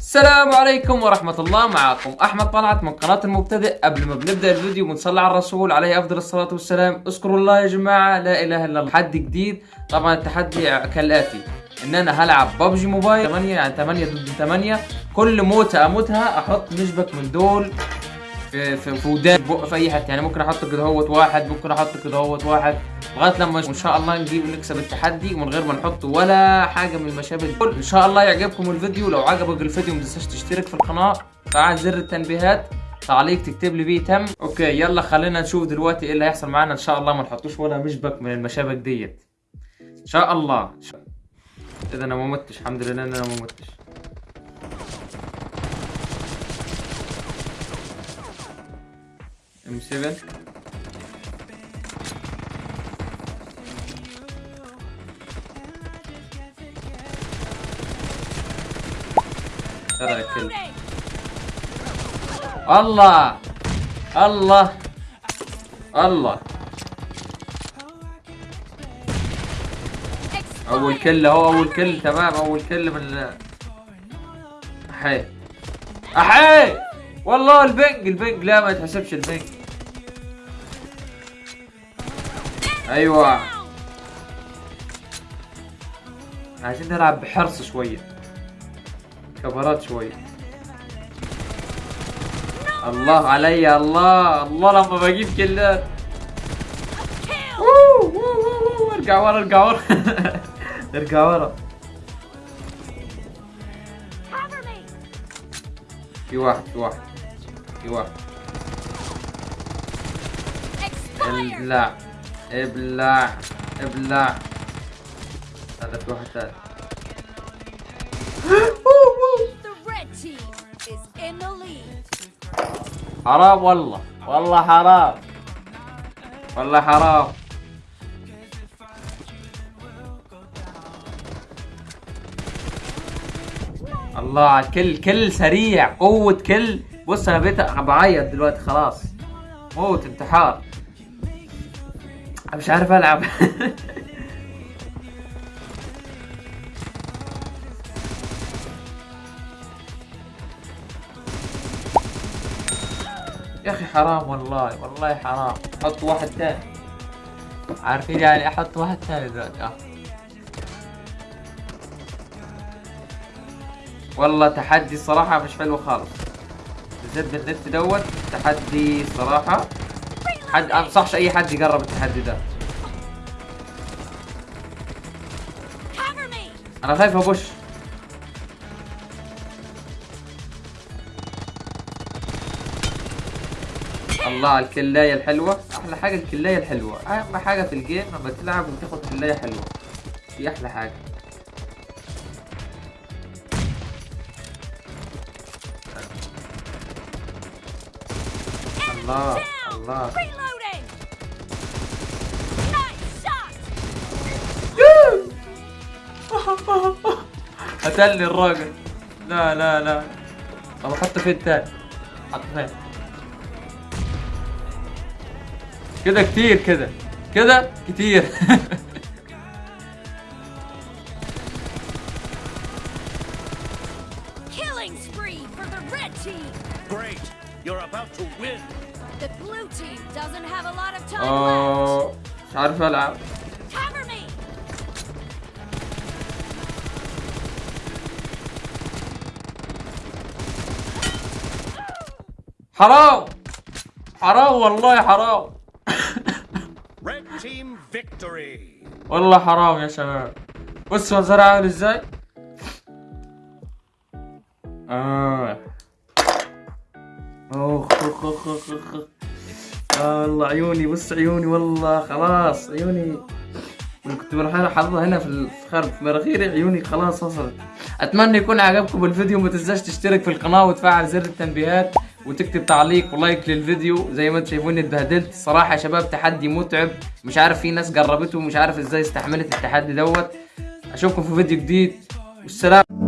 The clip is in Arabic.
السلام عليكم ورحمة الله. معكم أحمد طلعت من قناة المبتدئ قبل ما بنبدأ الفيديو بنصلي على الرسول عليه أفضل الصلاة والسلام. اذكروا الله يا جماعة لا إله إلا الله. تحدي جديد؟ طبعا التحدي كالآتي. إن أنا هلعب ببجي موبايل. 8 يعني 8 ضد 8 كل موتة أموتها أحط نسبك من دول في في في ودان. في أي حتة. يعني ممكن أحط كده هوت واحد ممكن أحط كده هوت واحد. لغاية لما إن شاء الله نجيب ونكسب التحدي ومن غير ما نحط ولا حاجة من المشابه دول إن شاء الله يعجبكم الفيديو. لو عجبك الفيديو ما تنساش تشترك في القناة. فعل زر التنبيهات. تعليق تكتب لي بيه تم. okay يلا خلينا نشوف دلوقتي إيه اللي هيحصل معانا. إن شاء الله ما نحطوش ولا مشبك من المشابك ديت. إن شاء الله. إذا أنا ما متش. الحمد لله إن أنا ما متش. ام 7 الله! الله! الله! أول كل اهو أول كل تمام؟ أول كل من أحي. أحي! والله البنج البنج. لا ما يتحسبش البنج. أيوه. عايزين نلعب بحرص شوية. كبرات شوية الله علي الله الله لما بجيب كلات ارجع ورا ارجع ورا. ارجع ورا! في واحد في واحد في واحد! ابلع ابلع ابلع. هذا في واحد ثاني حرام والله والله حرام والله حرام. الله على الكل كل سريع قوة كل. بص أنا بقيت بعيط دلوقتي خلاص. موت انتحار. مش عارف ألعب. يا أخي حرام والله والله حرام. حط واحد ثاني عارفين يعني أحط واحد ثاني دلوقتي؟ آه. والله تحدي صراحة مش حلو خالص. بالذات بالنت دوت تحدي صراحة حد انصحش أي حد يقرب التحدي ده! أنا خايف ابش الله على الكلاية الحلوة. أحلى حاجة الكلاية الحلوة. أهم حاجة في الجيم لما تلعب وتاخد كلاية حلوة. دي أحلى حاجة. الله الله! قتلني الراجل. لا لا لا. طب حطه فين تاني؟ حطه فين؟ كده كتير كده. كده كتير. مش عارف ألعب. حرام. حرام والله حرام. والله حرام يا شباب. بص منظرها عامل إزاي؟ آه. اخ اخ اخ اخ اخ اخ. آه والله عيوني بص عيوني والله. خلاص عيوني. كنت أنا حاططها هنا في الفخار في مناخيري عيوني خلاص وصلت. أتمنى يكون عجبكم الفيديو. ما تنساش تشترك في القناة وتفعل زر التنبيهات. وتكتب تعليق ولايك للفيديو زي ما أنتم شايفوني اتبهدلت. صراحة يا شباب تحدي متعب. مش عارف في ناس جربته ومش عارف إزاي استحملت التحدي دوت. اشوفكم في فيديو جديد. والسلام.